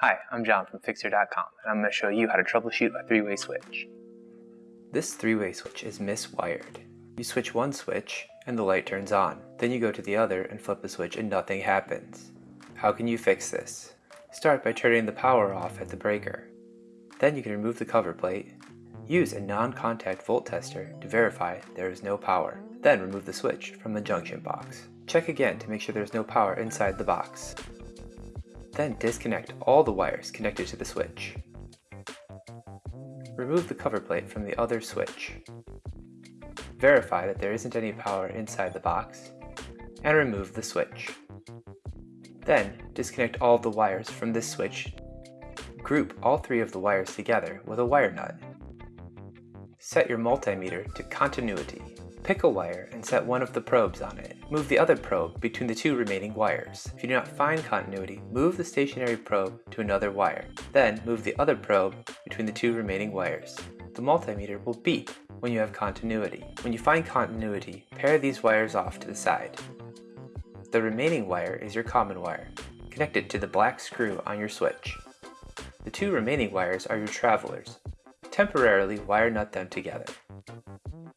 Hi, I'm John from Fixer.com and I'm going to show you how to troubleshoot a three-way switch. This three-way switch is miswired. You switch one switch and the light turns on. Then you go to the other and flip the switch and nothing happens. How can you fix this? Start by turning the power off at the breaker. Then you can remove the cover plate. Use a non-contact volt tester to verify there is no power. Then remove the switch from the junction box. Check again to make sure there is no power inside the box. Then disconnect all the wires connected to the switch. Remove the cover plate from the other switch. Verify that there isn't any power inside the box, and remove the switch. Then disconnect all the wires from this switch. Group all three of the wires together with a wire nut. Set your multimeter to continuity. Pick a wire and set one of the probes on it. Move the other probe between the two remaining wires. If you do not find continuity, move the stationary probe to another wire. Then move the other probe between the two remaining wires. The multimeter will beep when you have continuity. When you find continuity, pair these wires off to the side. The remaining wire is your common wire, connected to the black screw on your switch. The two remaining wires are your travelers. Temporarily wire nut them together.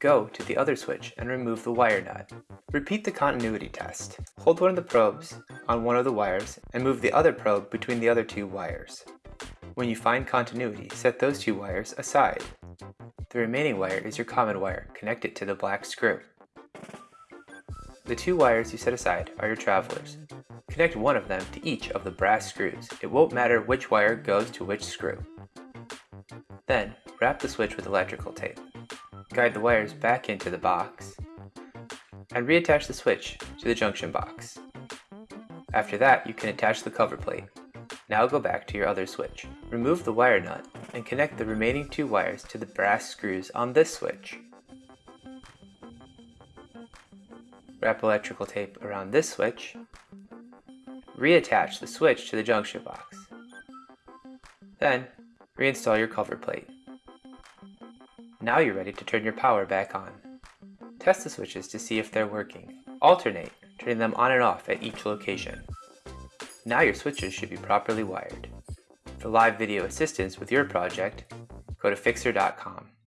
Go to the other switch and remove the wire nut. Repeat the continuity test. Hold one of the probes on one of the wires and move the other probe between the other two wires. When you find continuity, set those two wires aside. The remaining wire is your common wire, connected to the black screw. The two wires you set aside are your travelers. Connect one of them to each of the brass screws. It won't matter which wire goes to which screw. Then, wrap the switch with electrical tape guide the wires back into the box, and reattach the switch to the junction box. After that, you can attach the cover plate. Now go back to your other switch. Remove the wire nut and connect the remaining two wires to the brass screws on this switch. Wrap electrical tape around this switch. Reattach the switch to the junction box. Then, reinstall your cover plate. Now you're ready to turn your power back on. Test the switches to see if they're working. Alternate, turning them on and off at each location. Now your switches should be properly wired. For live video assistance with your project, go to Fixer.com.